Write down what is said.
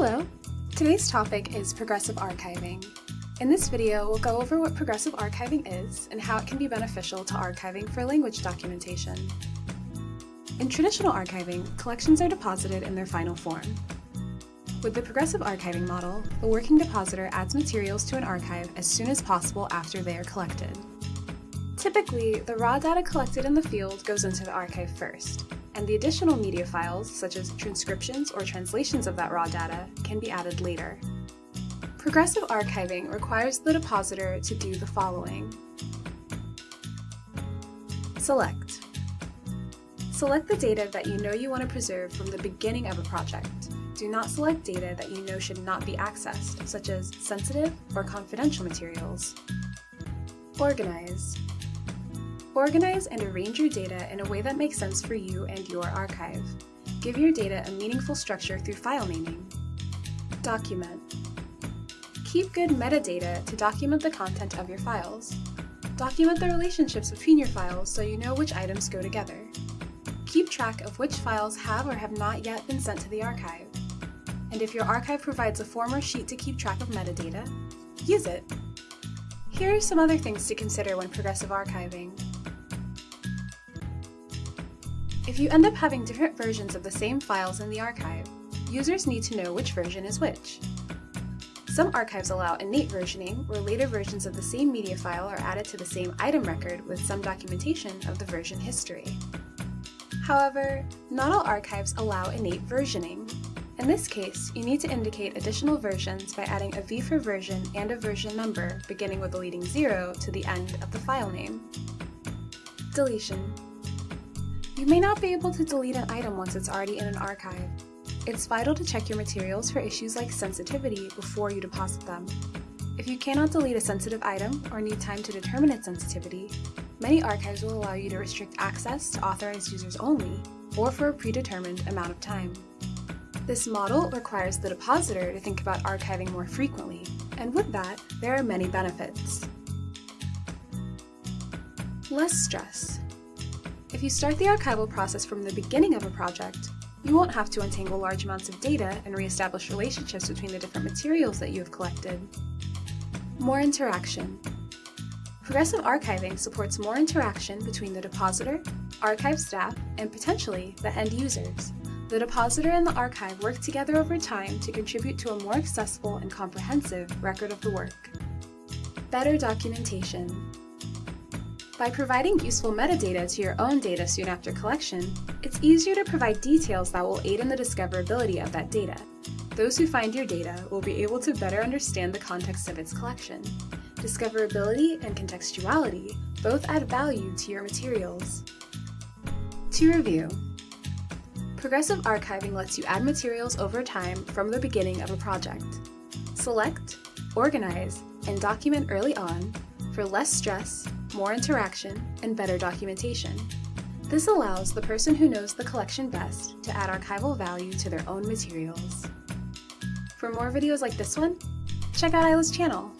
Hello! Today's topic is progressive archiving. In this video, we'll go over what progressive archiving is and how it can be beneficial to archiving for language documentation. In traditional archiving, collections are deposited in their final form. With the progressive archiving model, the working depositor adds materials to an archive as soon as possible after they are collected. Typically, the raw data collected in the field goes into the archive first, and the additional media files, such as transcriptions or translations of that raw data, can be added later. Progressive archiving requires the depositor to do the following. Select. Select the data that you know you want to preserve from the beginning of a project. Do not select data that you know should not be accessed, such as sensitive or confidential materials. Organize. Organize and arrange your data in a way that makes sense for you and your archive. Give your data a meaningful structure through file naming. Document. Keep good metadata to document the content of your files. Document the relationships between your files so you know which items go together. Keep track of which files have or have not yet been sent to the archive. And if your archive provides a form or sheet to keep track of metadata, use it. Here are some other things to consider when progressive archiving. If you end up having different versions of the same files in the archive, users need to know which version is which. Some archives allow innate versioning, where later versions of the same media file are added to the same item record with some documentation of the version history. However, not all archives allow innate versioning. In this case, you need to indicate additional versions by adding a v for version and a version number beginning with a leading 0 to the end of the file name. Deletion you may not be able to delete an item once it's already in an archive. It's vital to check your materials for issues like sensitivity before you deposit them. If you cannot delete a sensitive item or need time to determine its sensitivity, many archives will allow you to restrict access to authorized users only, or for a predetermined amount of time. This model requires the depositor to think about archiving more frequently, and with that, there are many benefits. Less stress. If you start the archival process from the beginning of a project, you won't have to untangle large amounts of data and reestablish relationships between the different materials that you have collected. More interaction. Progressive archiving supports more interaction between the depositor, archive staff, and potentially the end users. The depositor and the archive work together over time to contribute to a more accessible and comprehensive record of the work. Better documentation. By providing useful metadata to your own data soon after collection, it's easier to provide details that will aid in the discoverability of that data. Those who find your data will be able to better understand the context of its collection. Discoverability and contextuality both add value to your materials. To review, Progressive archiving lets you add materials over time from the beginning of a project. Select, organize, and document early on for less stress, more interaction, and better documentation. This allows the person who knows the collection best to add archival value to their own materials. For more videos like this one, check out AILLA's channel.